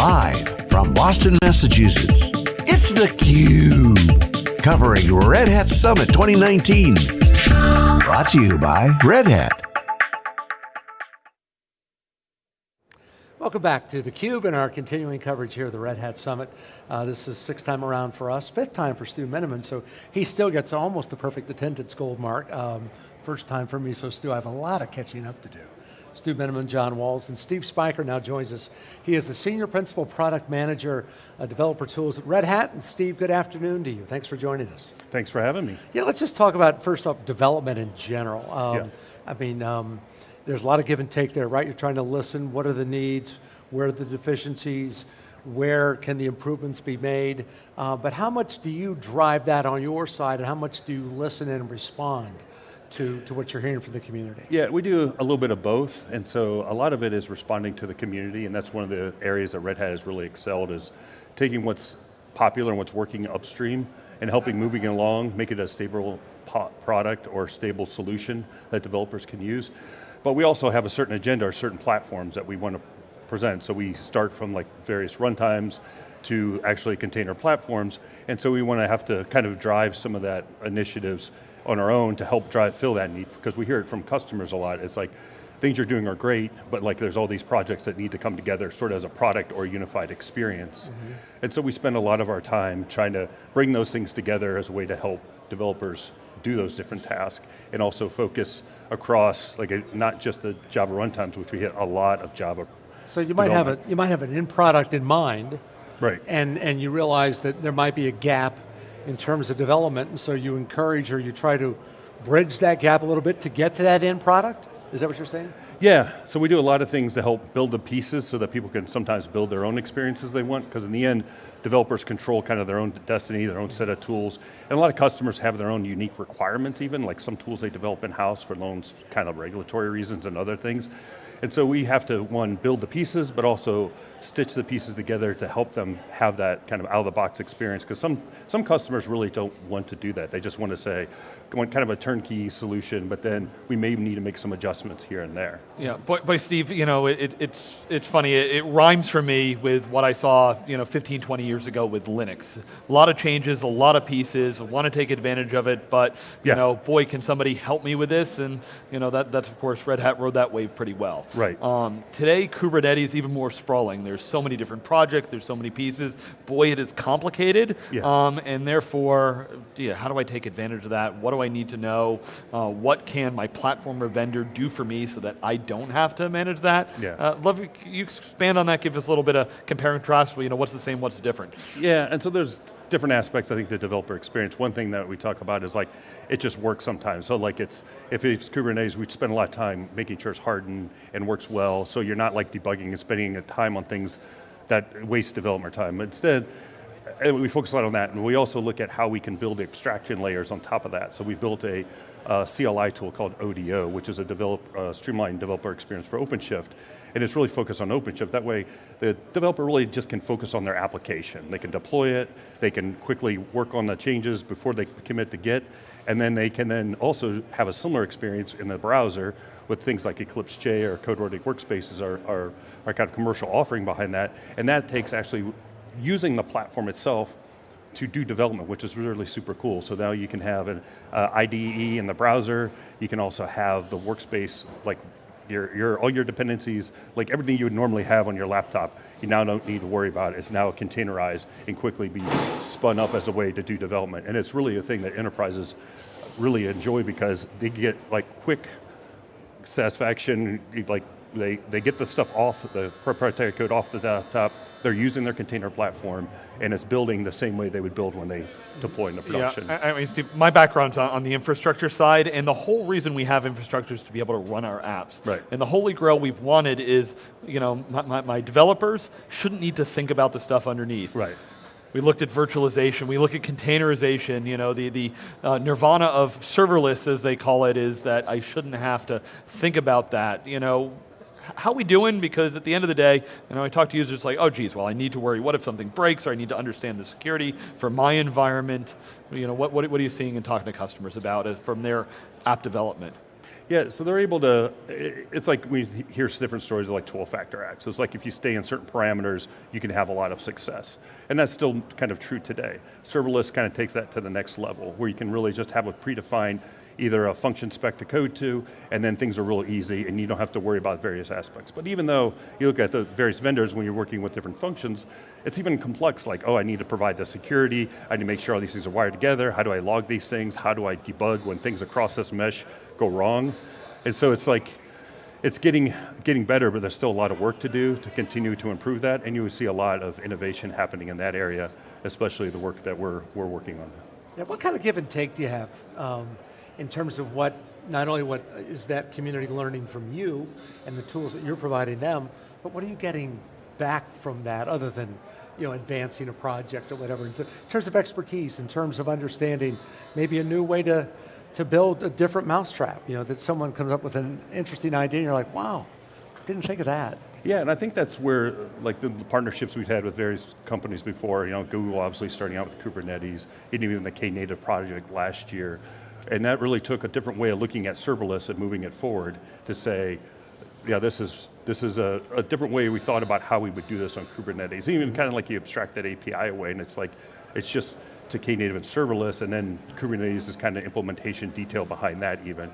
Live from Boston, Massachusetts, it's theCUBE. Covering Red Hat Summit 2019. Brought to you by Red Hat. Welcome back to theCUBE and our continuing coverage here at the Red Hat Summit. Uh, this is sixth time around for us, fifth time for Stu Miniman, so he still gets almost the perfect attendance gold mark. Um, first time for me, so Stu, I have a lot of catching up to do. Stu Miniman, John Walls, and Steve Speicher now joins us. He is the Senior Principal Product Manager, uh, Developer Tools at Red Hat. And Steve, good afternoon to you. Thanks for joining us. Thanks for having me. Yeah, let's just talk about, first off, development in general. Um, yeah. I mean, um, there's a lot of give and take there, right? You're trying to listen, what are the needs, where are the deficiencies, where can the improvements be made, uh, but how much do you drive that on your side and how much do you listen and respond? To, to what you're hearing from the community? Yeah, we do a little bit of both, and so a lot of it is responding to the community, and that's one of the areas that Red Hat has really excelled, is taking what's popular and what's working upstream, and helping moving it along, make it a stable product or stable solution that developers can use. But we also have a certain agenda or certain platforms that we want to present. So we start from like various runtimes to actually container platforms, and so we want to have to kind of drive some of that initiatives on our own to help drive, fill that need, because we hear it from customers a lot. It's like, things you're doing are great, but like there's all these projects that need to come together sort of as a product or unified experience. Mm -hmm. And so we spend a lot of our time trying to bring those things together as a way to help developers do those different tasks and also focus across like a, not just the Java runtimes, which we hit a lot of Java so you might have a you might have an end product in mind, right? And and you realize that there might be a gap in terms of development, and so you encourage or you try to bridge that gap a little bit to get to that end product. Is that what you're saying? Yeah, so we do a lot of things to help build the pieces so that people can sometimes build their own experiences they want, because in the end, developers control kind of their own destiny, their own set of tools, and a lot of customers have their own unique requirements even, like some tools they develop in-house for loans, kind of regulatory reasons and other things. And so we have to, one, build the pieces, but also stitch the pieces together to help them have that kind of out-of-the-box experience, because some, some customers really don't want to do that. They just want to say, want kind of a turnkey solution, but then we may need to make some adjustments here and there. Yeah, boy, boy Steve, you know, it, it's, it's funny, it, it, rhymes for me with what I saw you know, 15, 20 years ago with Linux. A lot of changes, a lot of pieces, want to take advantage of it, but you yeah. know, boy, can somebody help me with this? And you know, that, that's of course, Red Hat rode that wave pretty well. Right. Um, today, Kubernetes is even more sprawling. There's so many different projects, there's so many pieces. Boy, it is complicated, yeah. um, and therefore, yeah, how do I take advantage of that? What do I need to know? Uh, what can my platform or vendor do for me so that I don't have to manage that? Yeah. Uh, love you expand on that, give us a little bit of compare and contrast, you know, what's the same, what's different? Yeah, and so there's different aspects, I think, the developer experience. One thing that we talk about is like, it just works sometimes. So like it's, if it's Kubernetes, we spend a lot of time making sure it's hardened and works well, so you're not like debugging and spending time on things that waste development time. Instead, we focus a lot on that, and we also look at how we can build abstraction layers on top of that. So we built a uh, CLI tool called ODO, which is a develop, uh, streamlined developer experience for OpenShift, and it's really focused on OpenShift. That way, the developer really just can focus on their application. They can deploy it, they can quickly work on the changes before they commit to Git, and then they can then also have a similar experience in the browser with things like Eclipse Che or CodeReady Workspaces are, are, are kind of commercial offering behind that, and that takes actually using the platform itself to do development, which is really super cool. So now you can have an uh, IDE in the browser, you can also have the workspace, like your, your, all your dependencies, like everything you would normally have on your laptop, you now don't need to worry about. it. It's now containerized and quickly be spun up as a way to do development. And it's really a thing that enterprises really enjoy because they get like quick satisfaction, like they, they get the stuff off, the proprietary code off the desktop, they're using their container platform, and it's building the same way they would build when they deploy into production. Yeah, I, I mean, Steve, my background's on, on the infrastructure side, and the whole reason we have infrastructure is to be able to run our apps. Right. And the holy grail we've wanted is, you know, my, my, my developers shouldn't need to think about the stuff underneath. Right. We looked at virtualization, we look at containerization, you know, the, the uh, nirvana of serverless, as they call it, is that I shouldn't have to think about that. You know, how we doing? Because at the end of the day, you know, I talk to users it's like, oh geez, well I need to worry, what if something breaks or I need to understand the security for my environment? You know, what, what, what are you seeing and talking to customers about from their app development? Yeah, so they're able to, it's like we hear different stories of like 12 factor apps. So it's like if you stay in certain parameters, you can have a lot of success. And that's still kind of true today. Serverless kind of takes that to the next level, where you can really just have a predefined either a function spec to code to, and then things are real easy and you don't have to worry about various aspects. But even though you look at the various vendors when you're working with different functions, it's even complex like, oh, I need to provide the security, I need to make sure all these things are wired together, how do I log these things, how do I debug when things across this mesh go wrong? And so it's like, it's getting, getting better, but there's still a lot of work to do to continue to improve that, and you will see a lot of innovation happening in that area, especially the work that we're, we're working on. Yeah, what kind of give and take do you have? Um, in terms of what, not only what is that community learning from you and the tools that you're providing them, but what are you getting back from that other than you know, advancing a project or whatever, in terms of expertise, in terms of understanding maybe a new way to, to build a different mousetrap, you know, that someone comes up with an interesting idea and you're like, wow, didn't think of that. Yeah, and I think that's where, like the, the, partnerships we've had with various companies before, you know, Google obviously starting out with Kubernetes, and even the Knative project last year, and that really took a different way of looking at serverless and moving it forward to say, yeah, this is, this is a, a different way we thought about how we would do this on Kubernetes. Even kind of like you abstract that API away and it's like, it's just to Knative and serverless and then Kubernetes is kind of implementation detail behind that even.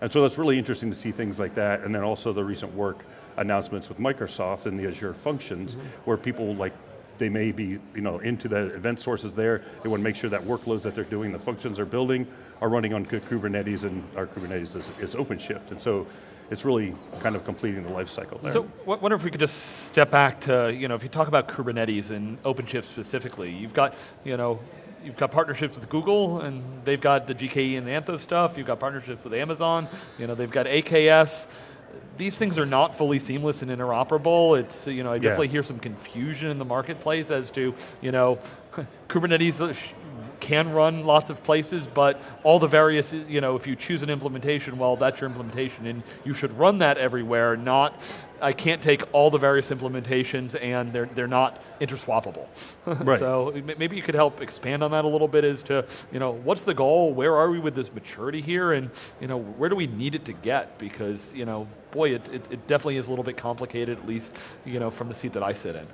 And so that's really interesting to see things like that and then also the recent work announcements with Microsoft and the Azure functions mm -hmm. where people like they may be you know, into the event sources there. They want to make sure that workloads that they're doing, the functions they're building, are running on Kubernetes and our Kubernetes is, is OpenShift. And so it's really kind of completing the life cycle there. So wonder if we could just step back to, you know, if you talk about Kubernetes and OpenShift specifically, you've got, you know, you've got partnerships with Google and they've got the GKE and the Anthos stuff, you've got partnerships with Amazon, you know, they've got AKS, these things are not fully seamless and interoperable. It's, you know, I definitely yeah. hear some confusion in the marketplace as to, you know, Kubernetes uh, can run lots of places, but all the various, you know, if you choose an implementation, well, that's your implementation, and you should run that everywhere, not, I can't take all the various implementations and they're, they're not interswappable. Right. so maybe you could help expand on that a little bit as to, you know, what's the goal, where are we with this maturity here, and, you know, where do we need it to get? Because, you know, boy, it, it, it definitely is a little bit complicated, at least, you know, from the seat that I sit in.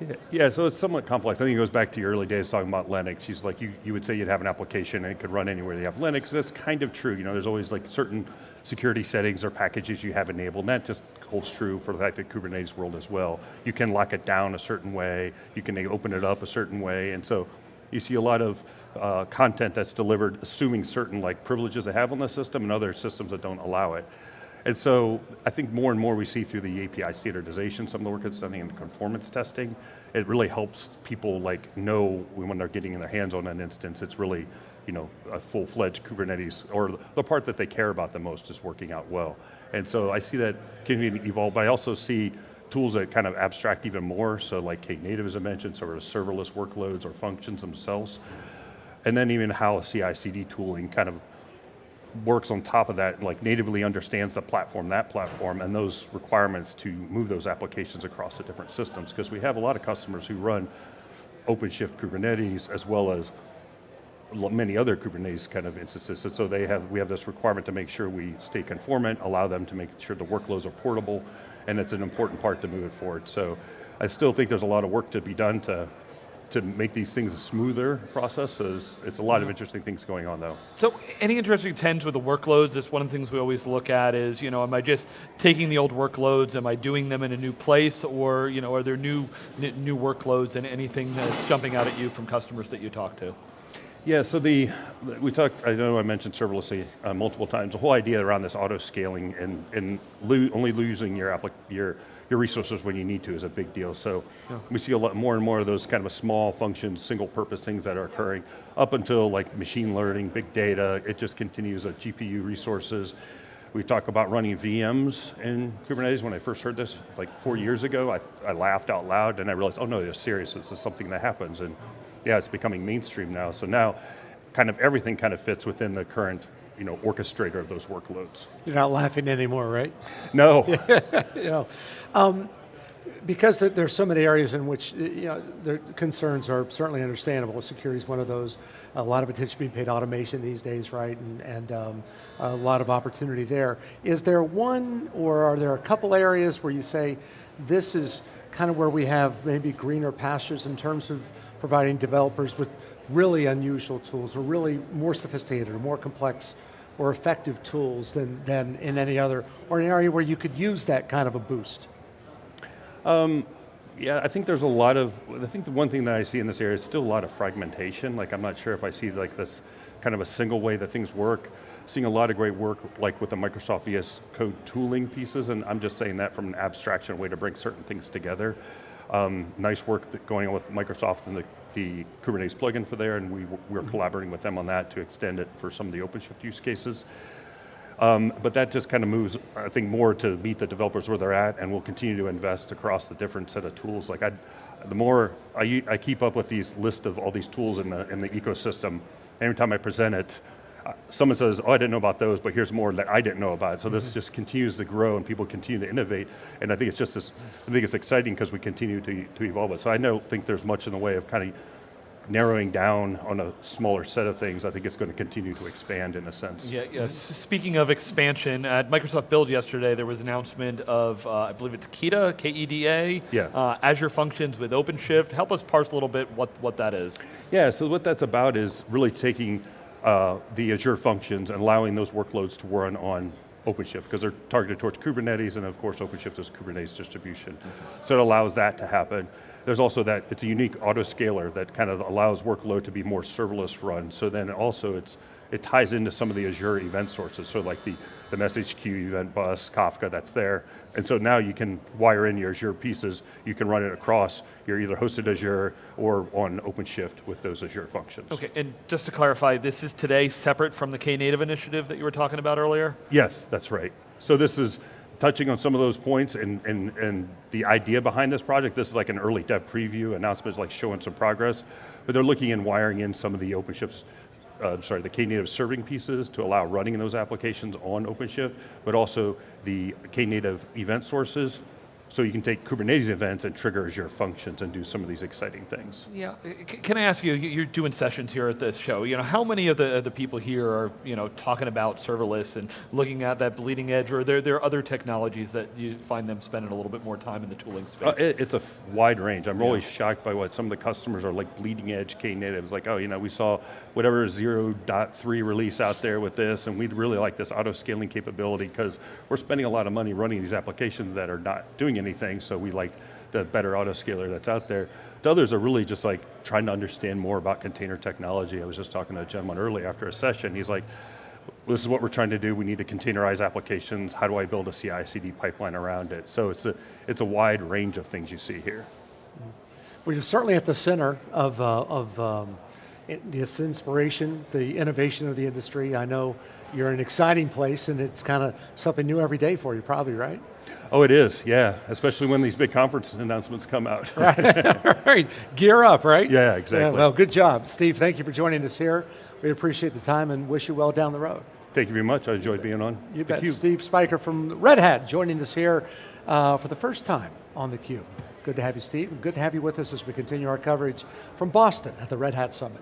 Yeah, yeah, so it's somewhat complex. I think it goes back to your early days talking about Linux. She's like, you, you would say you'd have an application and it could run anywhere you have Linux. That's kind of true. You know, there's always like certain security settings or packages you have enabled, and that just holds true for the fact that Kubernetes world as well. You can lock it down a certain way, you can open it up a certain way, and so you see a lot of uh, content that's delivered assuming certain like privileges they have on the system and other systems that don't allow it. And so I think more and more we see through the API standardization, some of the work that's done in conformance testing, it really helps people like know when they're getting in their hands on an instance, it's really you know, a full-fledged Kubernetes, or the part that they care about the most is working out well. And so I see that continuing to evolve, but I also see tools that kind of abstract even more, so like Knative as I mentioned, sort of serverless workloads or functions themselves. And then even how CI/CD tooling kind of works on top of that, like natively understands the platform, that platform, and those requirements to move those applications across the different systems. Because we have a lot of customers who run OpenShift Kubernetes as well as many other Kubernetes kind of instances. And so they have, we have this requirement to make sure we stay conformant, allow them to make sure the workloads are portable, and it's an important part to move it forward. So I still think there's a lot of work to be done to to make these things a smoother process. So it's, a lot of mm-hmm. interesting things going on though. So any interesting trends with the workloads? That's one of the things we always look at is, you know, am I just taking the old workloads, am I doing them in a new place, or you know, are there new, new workloads and anything that's jumping out at you from customers that you talk to? Yeah, so the, we talked, I know I mentioned serverless uh, multiple times, the whole idea around this auto scaling and, and lo only losing your, your your resources when you need to is a big deal. So yeah. we see a lot more and more of those kind of small functions, single purpose things that are occurring up until like machine learning, big data, it just continues at GPU resources. We talk about running VMs in Kubernetes. When I first heard this, like four years ago, I, I laughed out loud and I realized, oh no, they're serious, this is something that happens. And yeah, it's becoming mainstream now. So now, kind of everything kind of fits within the current you know, orchestrator of those workloads. You're not laughing anymore, right? No. know, um, because there's so many areas in which you know, the concerns are certainly understandable. Security is one of those. A lot of attention being paid to automation these days, right? And, and um, a lot of opportunity there. Is there one, or are there a couple areas where you say this is kind of where we have maybe greener pastures in terms of providing developers with really unusual tools, or really more sophisticated, or more complex, or effective tools than, than in any other, or an area where you could use that kind of a boost? Yeah, I think there's a lot of, I think the one thing that I see in this area is still a lot of fragmentation. Like I'm not sure if I see like this kind of a single way that things work. Seeing a lot of great work like with the Microsoft VS Code tooling pieces, and I'm just saying that from an abstraction way to bring certain things together. Um, nice work that going on with Microsoft and the, the Kubernetes plugin for there, and we, we're collaborating with them on that to extend it for some of the OpenShift use cases. Um, but that just kind of moves, I think, more to meet the developers where they're at, and we'll continue to invest across the different set of tools. Like I, the more I keep up with these list of all these tools in the in the ecosystem, every time I present it, uh, someone says, "Oh, I didn't know about those," but here's more that I didn't know about. So this just continues to grow, and people continue to innovate. And I think it's just this. I think it's exciting because we continue to to evolve it. So I don't think there's much in the way of kind of narrowing down on a smaller set of things. I think it's going to continue to expand in a sense. Yeah, yeah. Speaking of expansion, at Microsoft Build yesterday, there was an announcement of, uh, I believe it's KEDA, K-E-D-A, Yeah. uh, Azure Functions with OpenShift. Help us parse a little bit what, what that is. Yeah, so what that's about is really taking uh, the Azure functions and allowing those workloads to run on OpenShift because they're targeted towards Kubernetes and of course OpenShift is Kubernetes distribution. So it allows that to happen. There's also that, it's a unique autoscaler that kind of allows workload to be more serverless run. So then also it's, it ties into some of the Azure event sources. So like the, the message queue, event bus, Kafka, that's there. And so now you can wire in your Azure pieces, you can run it across your either hosted Azure or on OpenShift with those Azure functions. Okay, and just to clarify, this is today separate from the Knative initiative that you were talking about earlier? Yes, that's right. So this is touching on some of those points and, and, and the idea behind this project. This is like an early dev preview, announcements like showing some progress, but they're looking and wiring in some of the OpenShift's, uh, sorry, the Knative serving pieces to allow running those applications on OpenShift, but also the Knative event sources, so you can take Kubernetes events and trigger Azure functions and do some of these exciting things. Yeah, uh, can I ask you, you- you're doing sessions here at this show, you know, how many of the, the people here are, you know, talking about serverless and looking at that bleeding edge, or are there, there are other technologies that you find them spending a little bit more time in the tooling space? Uh, it- it's a wide range. I'm always shocked by what some of the customers are like bleeding edge Knatives. Like, oh, you know, we saw whatever 0.3 release out there with this, and we'd really like this auto scaling capability because we're spending a lot of money running these applications that are not doing anything. So we like the better autoscaler that's out there. The others are really just like trying to understand more about container technology. I was just talking to a gentleman early after a session. He's like, this is what we're trying to do. We need to containerize applications. How do I build a CI/CD pipeline around it? So it's a it's a wide range of things you see here. Well, you're certainly at the center of, uh, of um, this inspiration, the innovation of the industry. I know you're an exciting place and it's kind of something new every day for you, probably, right? Oh, it is. Yeah, especially when these big conference announcements come out. Right, gear up, right? Yeah, exactly. well, good job. Steve, thank you for joining us here. We appreciate the time and wish you well down the road. Thank you very much. I enjoyed being on. You bet. Steve Speicher from Red Hat joining us here uh, for the first time on theCUBE. Good to have you, Steve, and good to have you with us as we continue our coverage from Boston at the Red Hat Summit.